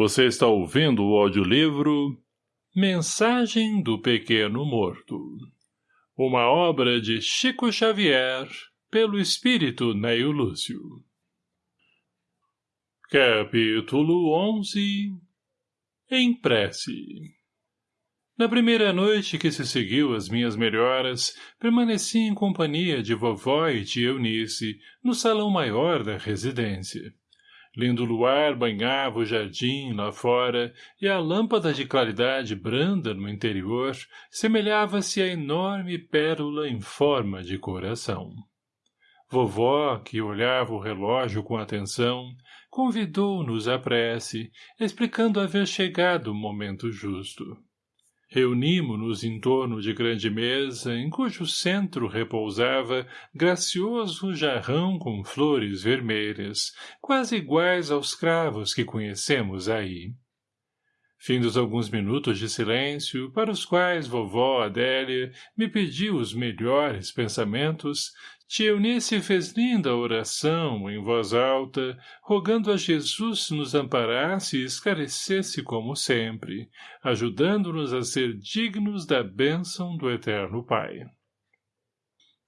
Você está ouvindo o audiolivro Mensagem do Pequeno Morto. Uma obra de Chico Xavier, pelo espírito Neio Lúcio. Capítulo 11 Em prece Na primeira noite que se seguiu às minhas melhoras, permaneci em companhia de vovó e tia Eunice, no salão maior da residência. Lindo luar banhava o jardim lá fora, e a lâmpada de claridade branda no interior semelhava-se a enorme pérola em forma de coração. Vovó, que olhava o relógio com atenção, convidou-nos à prece, explicando haver chegado o momento justo. Reunimo-nos em torno de grande mesa, em cujo centro repousava gracioso jarrão com flores vermelhas, quase iguais aos cravos que conhecemos aí. Findos alguns minutos de silêncio, para os quais vovó Adélia me pediu os melhores pensamentos, tia Eunice fez linda oração, em voz alta, rogando a Jesus nos amparasse e esclarecesse como sempre, ajudando-nos a ser dignos da bênção do Eterno Pai.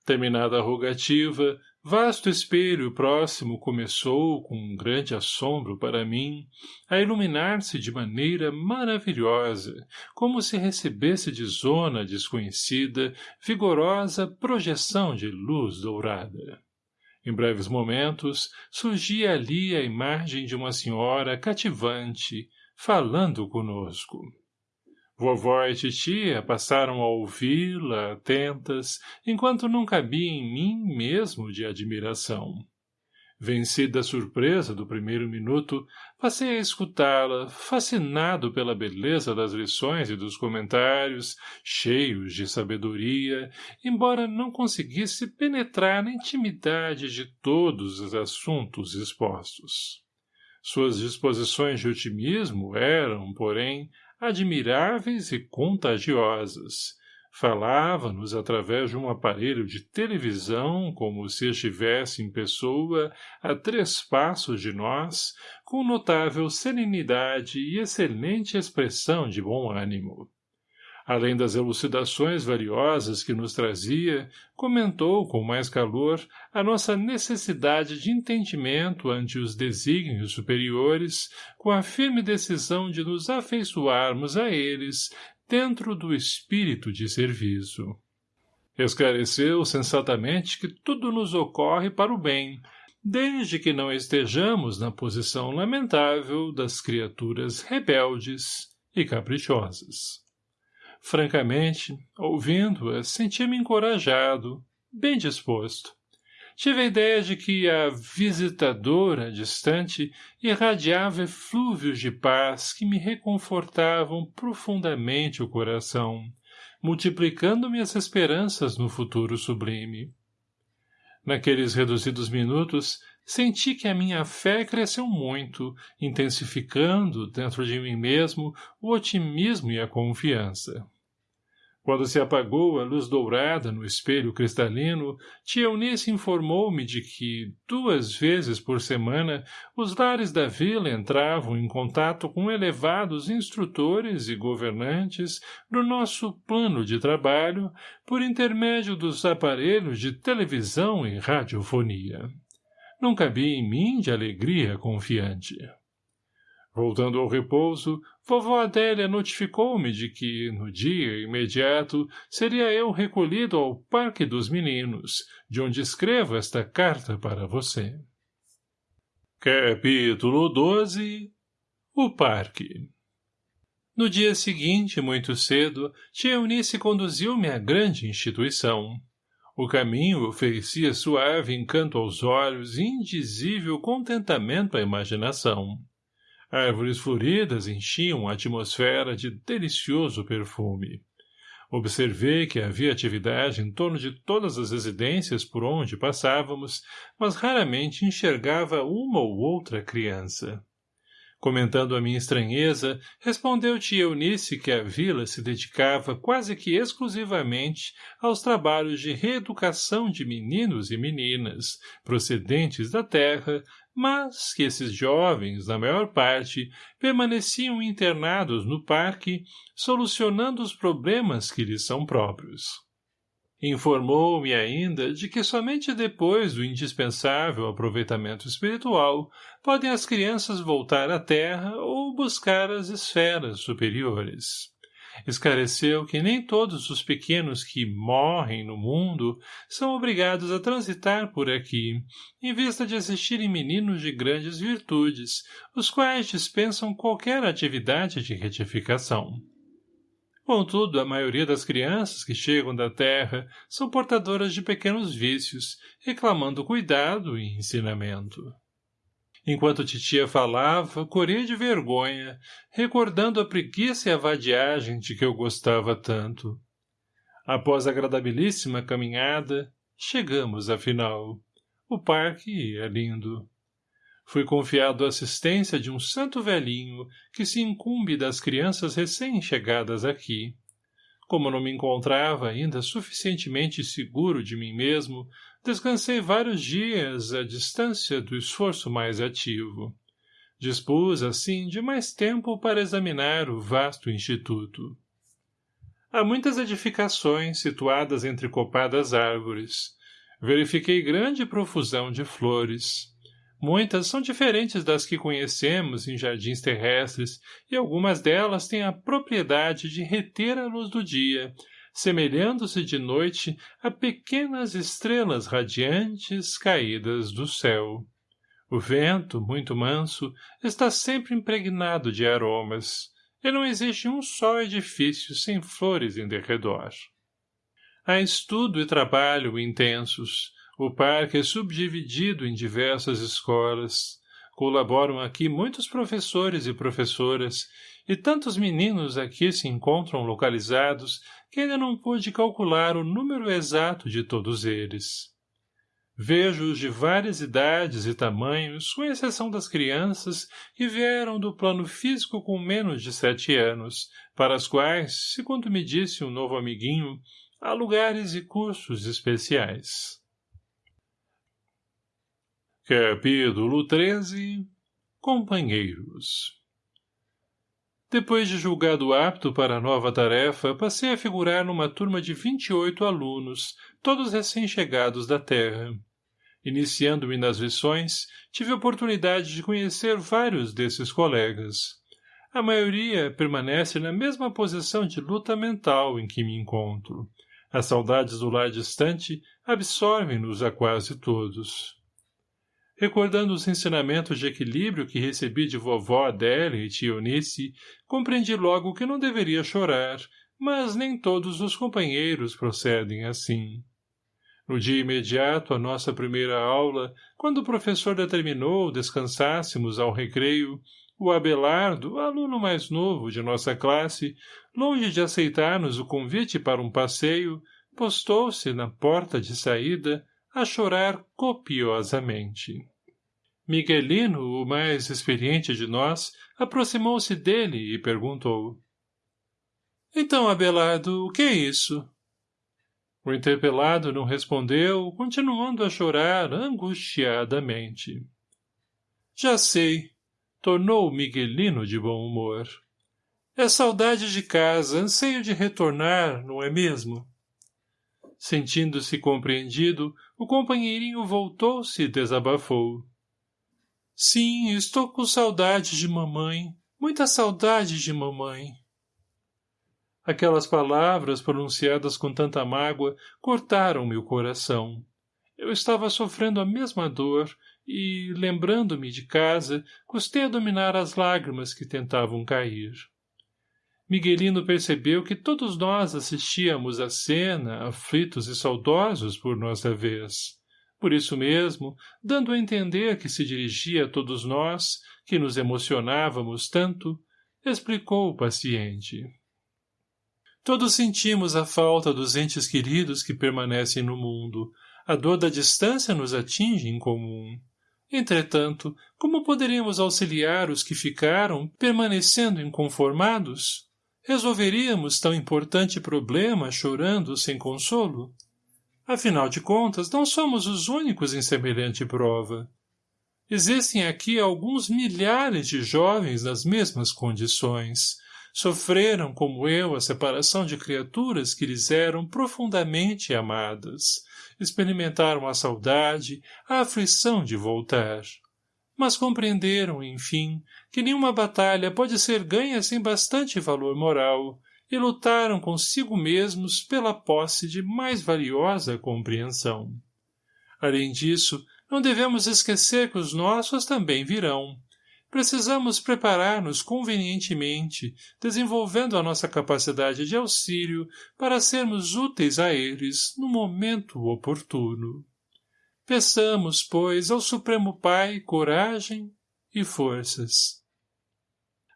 Terminada a rogativa, Vasto espelho próximo começou, com um grande assombro para mim, a iluminar-se de maneira maravilhosa, como se recebesse de zona desconhecida vigorosa projeção de luz dourada. Em breves momentos, surgia ali a imagem de uma senhora cativante, falando conosco. Vovó e titia passaram a ouvi-la, atentas, enquanto não cabia em mim mesmo de admiração. Vencida a surpresa do primeiro minuto, passei a escutá-la, fascinado pela beleza das lições e dos comentários, cheios de sabedoria, embora não conseguisse penetrar na intimidade de todos os assuntos expostos. Suas disposições de otimismo eram, porém, admiráveis e contagiosas. Falava-nos através de um aparelho de televisão como se estivesse em pessoa a três passos de nós, com notável serenidade e excelente expressão de bom ânimo. Além das elucidações valiosas que nos trazia, comentou com mais calor a nossa necessidade de entendimento ante os desígnios superiores, com a firme decisão de nos afeiçoarmos a eles dentro do espírito de serviço. Esclareceu sensatamente que tudo nos ocorre para o bem, desde que não estejamos na posição lamentável das criaturas rebeldes e caprichosas. Francamente, ouvindo-a, senti-me encorajado, bem disposto. Tive a ideia de que a visitadora distante irradiava eflúvios de paz que me reconfortavam profundamente o coração, multiplicando-me as esperanças no futuro sublime. Naqueles reduzidos minutos, senti que a minha fé cresceu muito, intensificando, dentro de mim mesmo, o otimismo e a confiança. Quando se apagou a luz dourada no espelho cristalino, tia Eunice informou-me de que, duas vezes por semana, os lares da vila entravam em contato com elevados instrutores e governantes do nosso plano de trabalho por intermédio dos aparelhos de televisão e radiofonia. Não cabia em mim de alegria confiante. Voltando ao repouso, vovó Adélia notificou-me de que, no dia imediato, seria eu recolhido ao Parque dos Meninos, de onde escrevo esta carta para você. Capítulo 12 O Parque No dia seguinte, muito cedo, tia Eunice conduziu-me à grande instituição. O caminho oferecia suave encanto aos olhos e indizível contentamento à imaginação. Árvores floridas enchiam a atmosfera de delicioso perfume. Observei que havia atividade em torno de todas as residências por onde passávamos, mas raramente enxergava uma ou outra criança. Comentando a minha estranheza, respondeu tia Eunice que a vila se dedicava quase que exclusivamente aos trabalhos de reeducação de meninos e meninas, procedentes da terra, mas que esses jovens, na maior parte, permaneciam internados no parque, solucionando os problemas que lhes são próprios. Informou-me ainda de que somente depois do indispensável aproveitamento espiritual podem as crianças voltar à Terra ou buscar as esferas superiores esclareceu que nem todos os pequenos que morrem no mundo são obrigados a transitar por aqui, em vista de assistirem meninos de grandes virtudes, os quais dispensam qualquer atividade de retificação. Contudo, a maioria das crianças que chegam da terra são portadoras de pequenos vícios, reclamando cuidado e ensinamento. Enquanto titia falava, corria de vergonha, recordando a preguiça e a vadiagem de que eu gostava tanto. Após a agradabilíssima caminhada, chegamos, afinal. O parque é lindo. Fui confiado a assistência de um santo velhinho que se incumbe das crianças recém-chegadas aqui. Como não me encontrava ainda suficientemente seguro de mim mesmo, descansei vários dias à distância do esforço mais ativo. Dispus, assim, de mais tempo para examinar o vasto instituto. Há muitas edificações situadas entre copadas árvores. Verifiquei grande profusão de flores. Muitas são diferentes das que conhecemos em jardins terrestres e algumas delas têm a propriedade de reter a luz do dia, semelhando-se de noite a pequenas estrelas radiantes caídas do céu. O vento, muito manso, está sempre impregnado de aromas, e não existe um só edifício sem flores em derredor. Há estudo e trabalho intensos. O parque é subdividido em diversas escolas. Colaboram aqui muitos professores e professoras, e tantos meninos aqui se encontram localizados que ainda não pude calcular o número exato de todos eles. Vejo-os de várias idades e tamanhos, com exceção das crianças que vieram do plano físico com menos de sete anos, para as quais, segundo me disse um novo amiguinho, há lugares e cursos especiais. Capítulo 13 Companheiros depois de julgado apto para a nova tarefa, passei a figurar numa turma de 28 alunos, todos recém-chegados da Terra. Iniciando-me nas lições, tive oportunidade de conhecer vários desses colegas. A maioria permanece na mesma posição de luta mental em que me encontro. As saudades do lar distante absorvem-nos a quase todos. Recordando os ensinamentos de equilíbrio que recebi de vovó Adélia e tia Eunice, compreendi logo que não deveria chorar, mas nem todos os companheiros procedem assim. No dia imediato à nossa primeira aula, quando o professor determinou descansássemos ao recreio, o Abelardo, aluno mais novo de nossa classe, longe de aceitar-nos o convite para um passeio, postou-se na porta de saída a chorar copiosamente. Miguelino, o mais experiente de nós, aproximou-se dele e perguntou. — Então, Abelardo, o que é isso? O interpelado não respondeu, continuando a chorar angustiadamente. — Já sei, tornou Miguelino de bom humor. É saudade de casa, anseio de retornar, não é mesmo? Sentindo-se compreendido, o companheirinho voltou-se e desabafou. Sim, estou com saudade de mamãe, muita saudade de mamãe. Aquelas palavras, pronunciadas com tanta mágoa, cortaram meu coração. Eu estava sofrendo a mesma dor e, lembrando-me de casa, custei a dominar as lágrimas que tentavam cair. Miguelino percebeu que todos nós assistíamos à cena, aflitos e saudosos por nossa vez. Por isso mesmo, dando a entender que se dirigia a todos nós, que nos emocionávamos tanto, explicou o paciente. Todos sentimos a falta dos entes queridos que permanecem no mundo. A dor da distância nos atinge em comum. Entretanto, como poderíamos auxiliar os que ficaram, permanecendo inconformados? Resolveríamos tão importante problema chorando sem consolo? Afinal de contas, não somos os únicos em semelhante prova. Existem aqui alguns milhares de jovens nas mesmas condições. Sofreram, como eu, a separação de criaturas que lhes eram profundamente amadas. Experimentaram a saudade, a aflição de voltar. Mas compreenderam, enfim, que nenhuma batalha pode ser ganha sem bastante valor moral, e lutaram consigo mesmos pela posse de mais valiosa compreensão. Além disso, não devemos esquecer que os nossos também virão. Precisamos preparar-nos convenientemente, desenvolvendo a nossa capacidade de auxílio para sermos úteis a eles no momento oportuno. Peçamos, pois, ao Supremo Pai coragem e forças.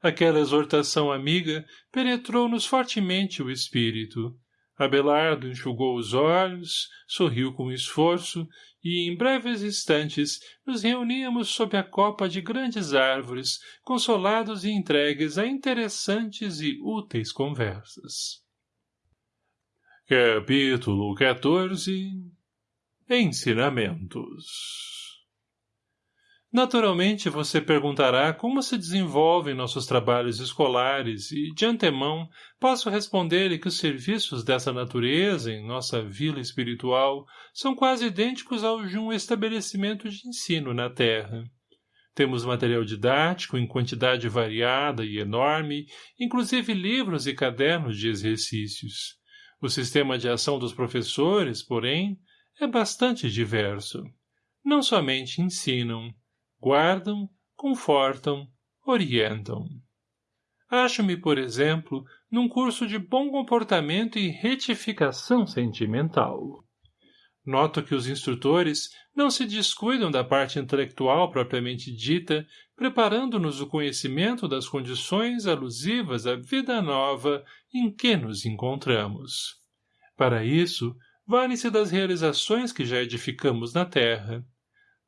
Aquela exortação amiga penetrou-nos fortemente o espírito. Abelardo enxugou os olhos, sorriu com esforço e, em breves instantes, nos reuníamos sob a copa de grandes árvores, consolados e entregues a interessantes e úteis conversas. Capítulo 14 Ensinamentos Naturalmente você perguntará como se desenvolvem nossos trabalhos escolares e, de antemão, posso responder-lhe que os serviços dessa natureza em nossa vila espiritual são quase idênticos aos de um estabelecimento de ensino na Terra. Temos material didático em quantidade variada e enorme, inclusive livros e cadernos de exercícios. O sistema de ação dos professores, porém, é bastante diverso. Não somente ensinam, guardam, confortam, orientam. Acho-me, por exemplo, num curso de bom comportamento e retificação sentimental. Noto que os instrutores não se descuidam da parte intelectual propriamente dita, preparando-nos o conhecimento das condições alusivas à vida nova em que nos encontramos. Para isso, valem-se das realizações que já edificamos na terra,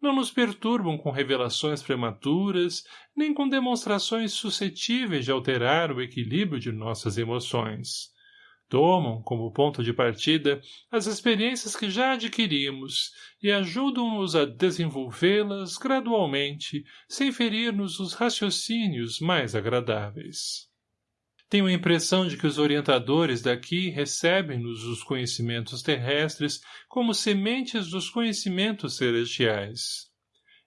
não nos perturbam com revelações prematuras, nem com demonstrações suscetíveis de alterar o equilíbrio de nossas emoções. Tomam, como ponto de partida, as experiências que já adquirimos e ajudam-nos a desenvolvê-las gradualmente, sem ferir-nos os raciocínios mais agradáveis. Tenho a impressão de que os orientadores daqui recebem-nos os conhecimentos terrestres como sementes dos conhecimentos celestiais.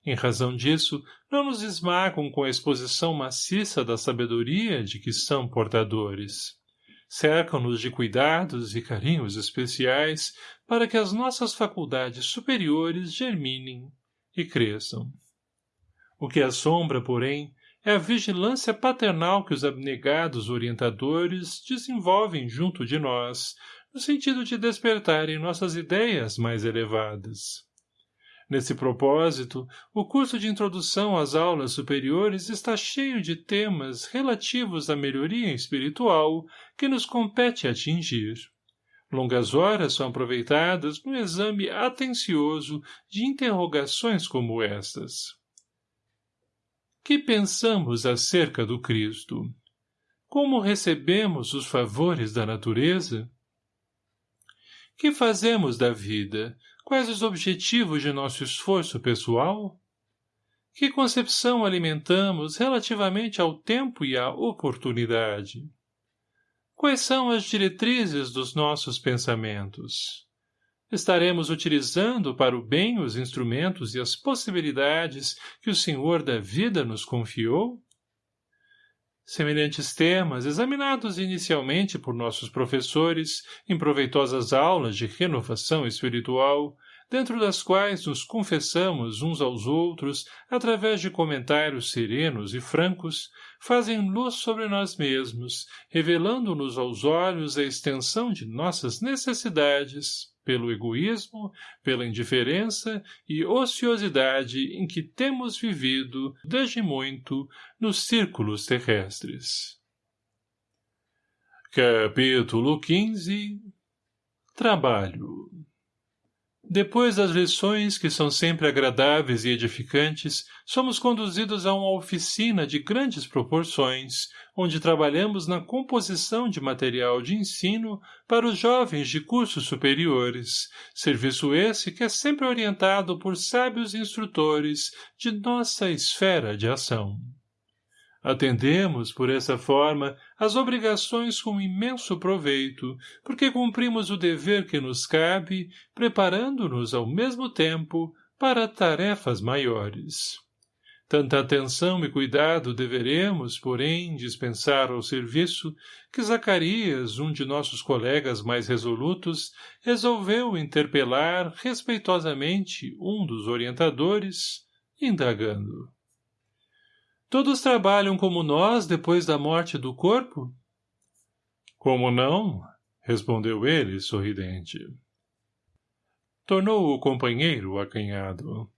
Em razão disso, não nos esmagam com a exposição maciça da sabedoria de que são portadores. Cercam-nos de cuidados e carinhos especiais para que as nossas faculdades superiores germinem e cresçam. O que assombra, porém, é a vigilância paternal que os abnegados orientadores desenvolvem junto de nós, no sentido de despertarem nossas ideias mais elevadas. Nesse propósito, o curso de introdução às aulas superiores está cheio de temas relativos à melhoria espiritual que nos compete atingir. Longas horas são aproveitadas no exame atencioso de interrogações como estas. Que pensamos acerca do Cristo? Como recebemos os favores da natureza? Que fazemos da vida? Quais os objetivos de nosso esforço pessoal? Que concepção alimentamos relativamente ao tempo e à oportunidade? Quais são as diretrizes dos nossos pensamentos? Estaremos utilizando para o bem os instrumentos e as possibilidades que o Senhor da vida nos confiou? Semelhantes temas, examinados inicialmente por nossos professores em proveitosas aulas de renovação espiritual, dentro das quais nos confessamos uns aos outros através de comentários serenos e francos, fazem luz sobre nós mesmos, revelando-nos aos olhos a extensão de nossas necessidades, pelo egoísmo, pela indiferença e ociosidade em que temos vivido, desde muito, nos círculos terrestres. Capítulo 15 Trabalho Depois das lições, que são sempre agradáveis e edificantes, somos conduzidos a uma oficina de grandes proporções, onde trabalhamos na composição de material de ensino para os jovens de cursos superiores, serviço esse que é sempre orientado por sábios instrutores de nossa esfera de ação. Atendemos, por essa forma, as obrigações com imenso proveito, porque cumprimos o dever que nos cabe, preparando-nos ao mesmo tempo para tarefas maiores. Tanta atenção e cuidado deveremos, porém, dispensar ao serviço, que Zacarias, um de nossos colegas mais resolutos, resolveu interpelar respeitosamente um dos orientadores, indagando. Todos trabalham como nós depois da morte do corpo? Como não? Respondeu ele, sorridente. Tornou o companheiro acanhado.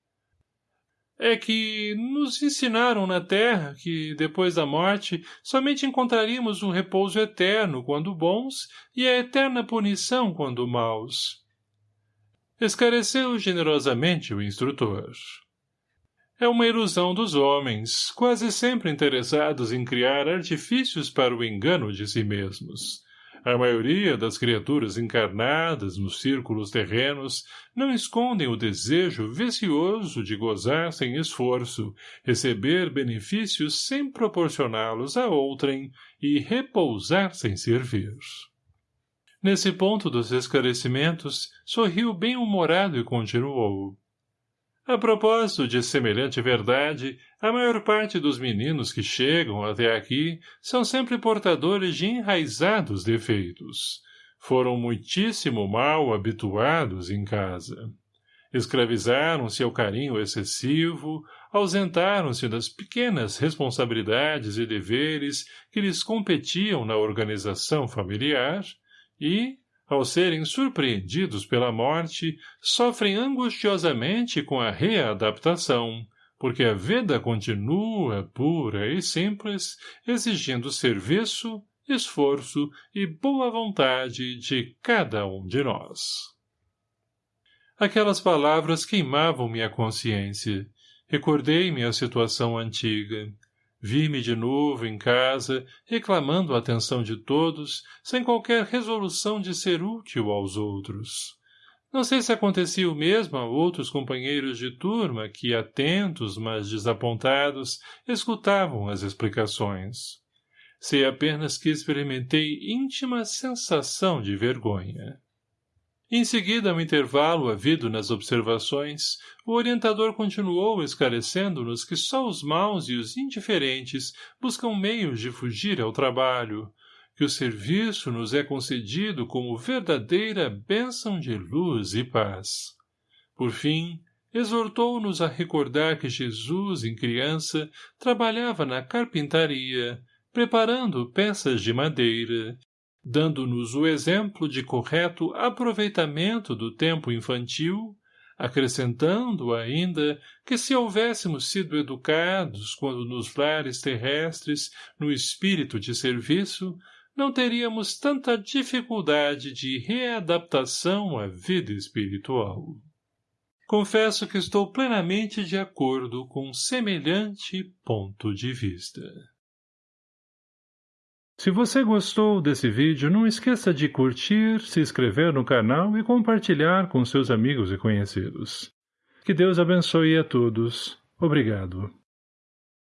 É que nos ensinaram na terra que, depois da morte, somente encontraríamos um repouso eterno quando bons e a eterna punição quando maus. Esclareceu generosamente o instrutor é uma ilusão dos homens, quase sempre interessados em criar artifícios para o engano de si mesmos. A maioria das criaturas encarnadas nos círculos terrenos não escondem o desejo vicioso de gozar sem esforço, receber benefícios sem proporcioná-los a outrem e repousar sem servir. Nesse ponto dos esclarecimentos, sorriu bem-humorado e continuou. A propósito de semelhante verdade, a maior parte dos meninos que chegam até aqui são sempre portadores de enraizados defeitos. Foram muitíssimo mal habituados em casa. Escravizaram-se ao carinho excessivo, ausentaram-se das pequenas responsabilidades e deveres que lhes competiam na organização familiar e, ao serem surpreendidos pela morte, sofrem angustiosamente com a readaptação, porque a vida continua pura e simples, exigindo serviço, esforço e boa vontade de cada um de nós. Aquelas palavras queimavam-me a consciência. Recordei-me a situação antiga. Vi-me de novo em casa, reclamando a atenção de todos, sem qualquer resolução de ser útil aos outros. Não sei se acontecia o mesmo a outros companheiros de turma que, atentos, mas desapontados, escutavam as explicações. Sei apenas que experimentei íntima sensação de vergonha. Em seguida, um intervalo havido nas observações, o orientador continuou esclarecendo-nos que só os maus e os indiferentes buscam meios de fugir ao trabalho, que o serviço nos é concedido como verdadeira bênção de luz e paz. Por fim, exortou-nos a recordar que Jesus, em criança, trabalhava na carpintaria, preparando peças de madeira, dando-nos o exemplo de correto aproveitamento do tempo infantil, acrescentando ainda que se houvéssemos sido educados quando nos lares terrestres no espírito de serviço, não teríamos tanta dificuldade de readaptação à vida espiritual. Confesso que estou plenamente de acordo com semelhante ponto de vista. Se você gostou desse vídeo, não esqueça de curtir, se inscrever no canal e compartilhar com seus amigos e conhecidos. Que Deus abençoe a todos. Obrigado.